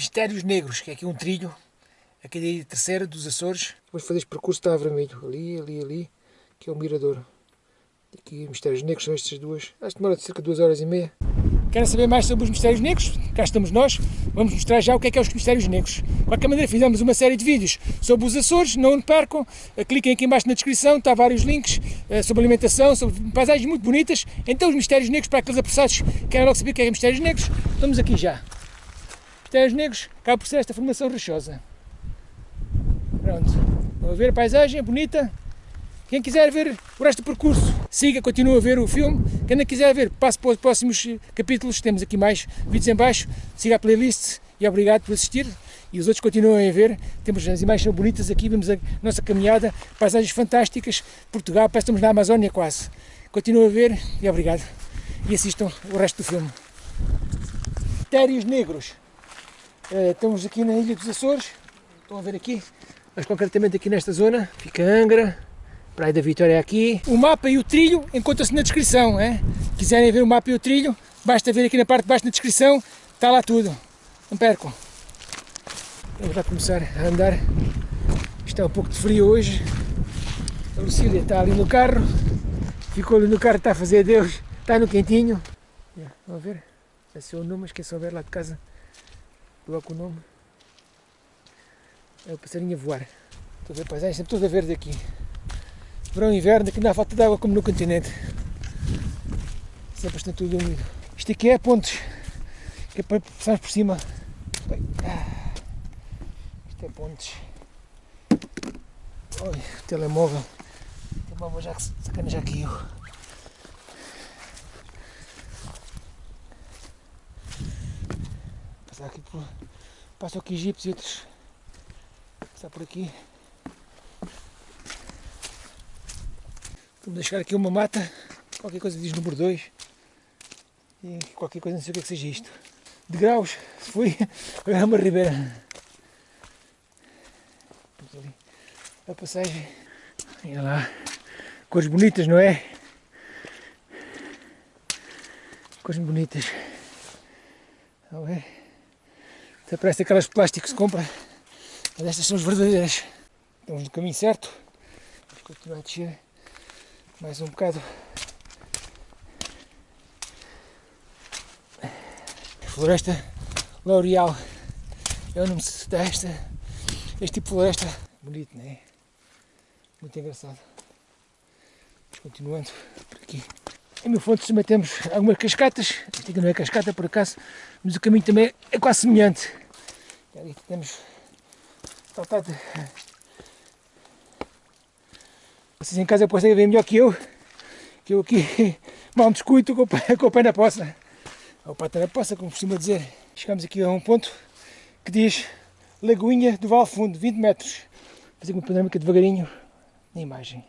Mistérios Negros, que é aqui um trilho, aqui ilha terceira dos Açores. Vamos fazer este percurso, está a vermelho, ali, ali, ali, que é o mirador. Aqui Mistérios Negros são estas duas, acho que demora cerca de duas horas e meia. Querem saber mais sobre os mistérios negros? Cá estamos nós, vamos mostrar já o que é que é os mistérios negros. De qualquer maneira, fizemos uma série de vídeos sobre os Açores, não percam, eh, cliquem aqui embaixo na descrição, está vários links eh, sobre alimentação, sobre paisagens muito bonitas. Então, os mistérios negros, para aqueles apressados que querem logo saber o que é, que é mistérios negros, estamos aqui já. Mistérios negros, acaba por ser esta formação rochosa. Pronto, vão ver a paisagem, é bonita, quem quiser ver o resto do percurso, siga, continua a ver o filme. Quem não quiser ver, passe para os próximos capítulos, temos aqui mais vídeos em baixo. Siga a playlist e obrigado por assistir. E os outros continuem a ver. Temos as imagens são bonitas aqui, vemos a nossa caminhada, paisagens fantásticas. Portugal, parece que estamos na Amazónia quase. Continuem a ver e obrigado. E assistam o resto do filme. Térios Negros. Uh, estamos aqui na Ilha dos Açores. Estão a ver aqui, mas concretamente aqui nesta zona. Fica Angra, Praia da Vitória é aqui. O mapa e o trilho encontram-se na descrição. É? Quiserem ver o mapa e o trilho, basta ver aqui na parte de baixo na descrição, está lá tudo. Não percam. Vamos lá começar a andar. Está um pouco de frio hoje. A Lucília está ali no carro. Ficou ali no carro, está a fazer adeus. Está no quentinho. Vamos ver. Esse é o nome, mas quem souber lá de casa, coloca o nome. É o passarinho a voar. Estou a ver paisagens, sempre toda verde aqui verão e inverno, aqui não há falta de água como no continente. Sempre está tudo úmido. Isto aqui é pontes, que é para passarmos por cima. Isto é pontes. Oi, o telemóvel. O telemóvel já, sacana já caiu. Passar aqui por. Passam aqui e outros. Passar por aqui. Vamos deixar aqui uma mata, qualquer coisa diz número 2 e qualquer coisa não sei o que, é que seja isto. De graus, se foi, é uma ribeira. a passagem. Olha lá, cores bonitas, não é? Cores bonitas. Não é? Até parece aquelas plásticos que se compra, mas estas são as verdadeiras. Estamos no caminho certo. Vamos continuar a descer mais um bocado. Floresta L'Oreal é o nome desta, este tipo de floresta. Bonito, não é? Muito engraçado. Continuando por aqui. Em meu fonte também temos algumas cascatas. Isto aqui não é cascata por acaso, mas o caminho também é quase semelhante. Ali temos saltado vocês em casa conseguem ver melhor que eu, que eu aqui mal descuido com, com o pé na poça. Ou pata na poça, como costuma dizer. Chegamos aqui a um ponto que diz Lagoinha do Val Fundo, 20 metros. Vou fazer uma panorâmica devagarinho na imagem.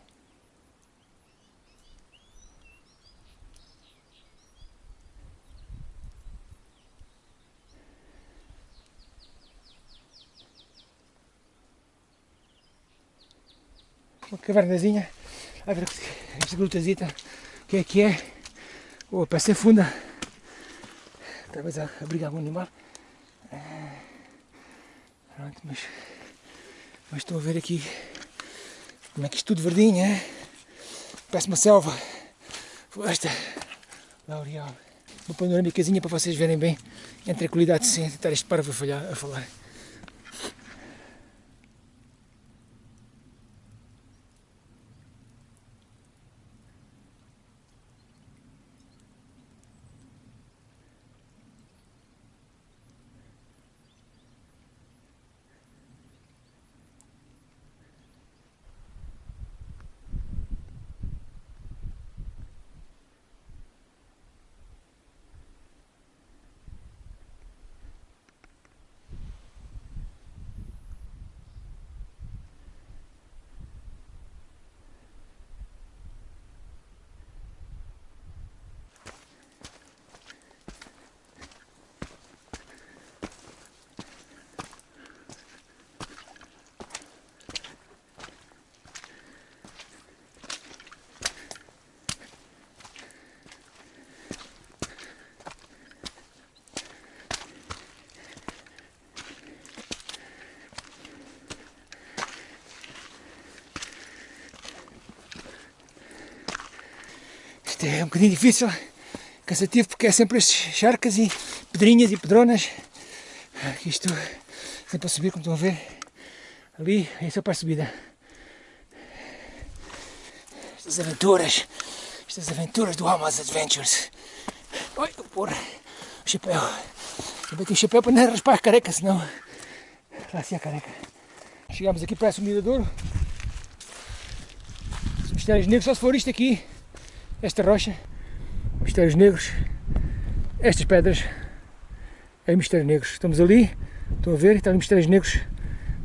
Uma cavernazinha, a ver esta grutazita, o que é que é? Oh, parece ser funda. Talvez a abrigar algum animal. Ah, pronto, mas, mas estou a ver aqui como é que isto tudo verdinho, é? Parece uma selva. Floresta L'Oreal. Uma panorâmicazinha para vocês verem bem entre a qualidade sem tentar este parvo a falar. É um bocadinho difícil, cansativo, porque é sempre estes charcas e pedrinhas e pedronas. Isto sempre a subir, como estão a ver. Ali, é só para a subida. Estas aventuras, estas aventuras do Almas Adventures. Oi, porra, o chapéu. Eu bati o chapéu para não raspar a careca, senão lá se a careca. Chegámos aqui, parece um miradouro. Os mistérios negros, só se for isto aqui, esta rocha, mistérios negros, estas pedras, é mistérios negros. Estamos ali, estão a ver, estão mistérios negros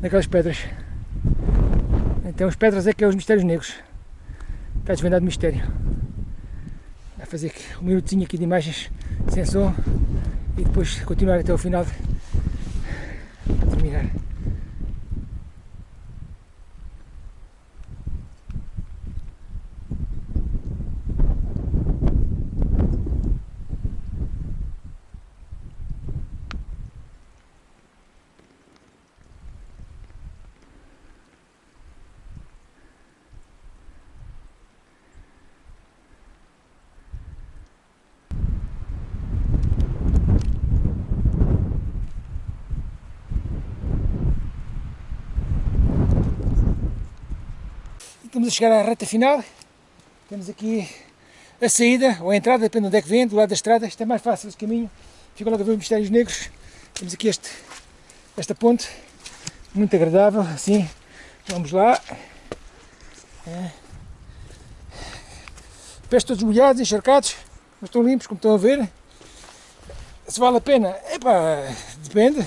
naquelas pedras. Então as pedras é que é os mistérios negros. Está desvendado o mistério. Vai fazer um minutinho aqui de imagens sem som e depois continuar até o final terminar. Estamos a chegar à reta final. Temos aqui a saída, ou a entrada, depende de onde é que vem, do lado da estrada. Isto é mais fácil esse caminho. Fica logo a ver os mistérios negros. Temos aqui este, esta ponte, muito agradável, assim. Vamos lá. É. Pés todos molhados, encharcados, mas estão limpos, como estão a ver. Se vale a pena? Epá, depende.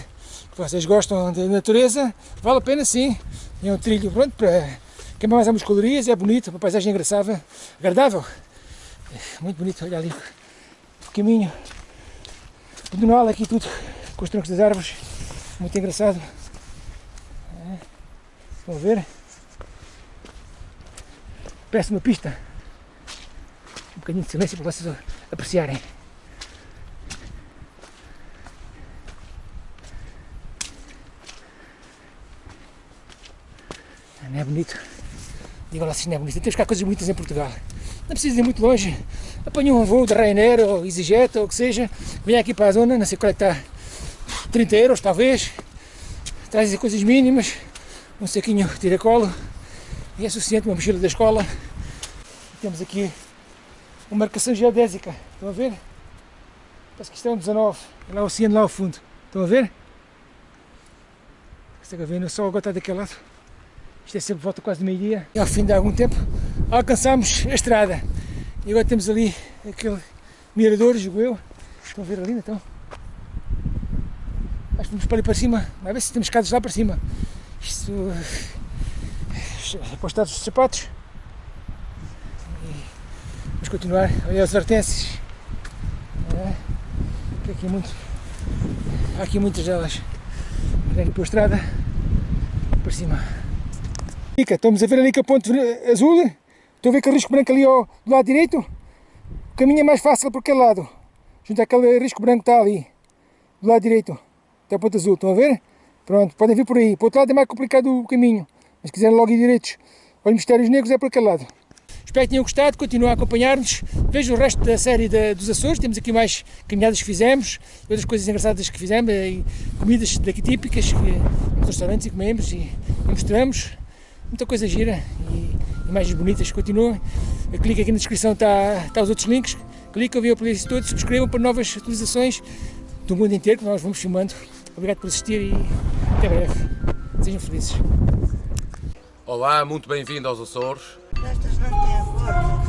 Vocês gostam da natureza, vale a pena sim. É um trilho pronto para queima mais algumas calorias, é bonito, uma paisagem engraçada, agradável. Muito bonito, olha ali o caminho pedonal aqui tudo, com os troncos das árvores, muito engraçado. É. Estão a ver? Peço uma pista. Um bocadinho de silêncio para vocês apreciarem. Não é bonito? Digo lá se não é bonito. Temos cá coisas bonitas em Portugal. Não precisa ir muito longe. Apanha um voo de Ryanair ou EasyJet ou o que seja. Vem aqui para a zona, não sei qual é que está. 30 euros talvez. Trazem coisas mínimas. Um saquinho de tiracolo. E é suficiente uma mochila da escola. Temos aqui uma marcação geodésica. Estão a ver? Parece que isto é um 19. É lá o oceano lá ao fundo. Estão a ver? A ver? O sol agora está daquele lado. Isto é sempre volta quase de meio-dia. E ao fim de algum tempo alcançamos a estrada. E agora temos ali aquele mirador, julgo eu. Estão a ver ali então? Acho que vamos para ali para cima. Vai ver se temos escadas lá para cima. Isto. Apostados os sapatos. Vamos continuar. Olha os hortênsias. É. Aqui muito. Há aqui muitas delas. Olha aqui a estrada. Para cima. Estamos a ver ali que a ponte azul, estão a ver aquele risco branco ali ao, do lado direito? O caminho é mais fácil por aquele lado, junto àquele risco branco que está ali, do lado direito, até a ponte azul, estão a ver? Pronto, podem vir por aí, para o outro lado é mais complicado o caminho, mas se quiserem logo ir direitos, olha, Mistérios Negros é por aquele lado. Espero que tenham gostado, continuem a acompanhar-nos, vejam o resto da série dos Açores, temos aqui mais caminhadas que fizemos, outras coisas engraçadas que fizemos, e comidas daqui típicas, que, restaurantes e comemos e mostramos muita coisa gira e imagens bonitas continuam. Clique aqui na descrição, está, está os outros links. Cliquem, viam por isso todos, subscrevam para novas atualizações do mundo inteiro que nós vamos filmando. Obrigado por assistir e até breve. Sejam felizes. Olá, muito bem-vindo aos Açores. Estas não têm forma.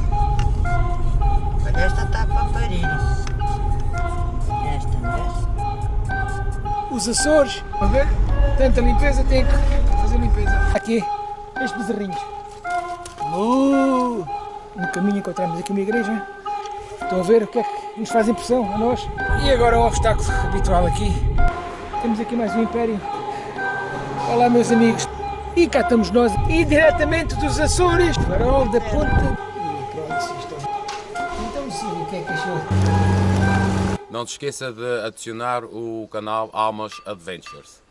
Mas esta está para parir. Esta, não Os Açores, a ver, tanta limpeza, tem que fazer limpeza. Aqui estes bezerrinhos. Uh, no caminho encontramos aqui uma igreja. Estão a ver o que é que nos faz impressão a nós. E agora o obstáculo habitual aqui. Temos aqui mais um império. Olá meus amigos. E cá estamos nós, e diretamente dos Açores, farol da ponta. Então sim, o que é que achou? Não te esqueça de adicionar o canal Almas Adventures.